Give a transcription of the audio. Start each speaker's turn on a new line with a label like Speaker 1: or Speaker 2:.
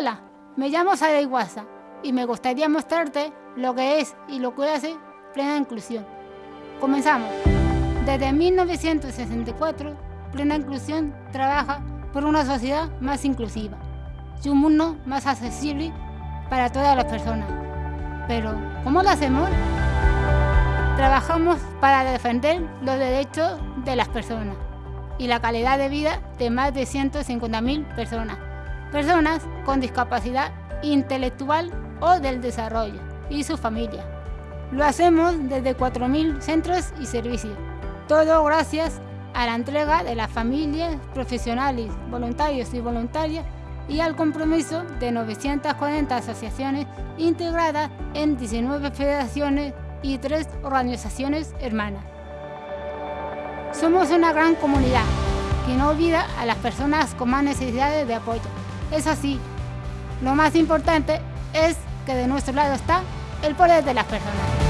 Speaker 1: Hola, me llamo Sara Iguaza y me gustaría mostrarte lo que es y lo que hace Plena Inclusión. Comenzamos. Desde 1964, Plena Inclusión trabaja por una sociedad más inclusiva y un mundo más accesible para todas las personas. Pero, ¿cómo lo hacemos? Trabajamos para defender los derechos de las personas y la calidad de vida de más de 150.000 personas. Personas con discapacidad intelectual o del desarrollo y su familia. Lo hacemos desde 4.000 centros y servicios. Todo gracias a la entrega de las familias, profesionales, voluntarios y voluntarias y al compromiso de 940 asociaciones integradas en 19 federaciones y 3 organizaciones hermanas. Somos una gran comunidad que no olvida a las personas con más necesidades de apoyo. Es así, lo más importante es que de nuestro lado está el poder de las personas.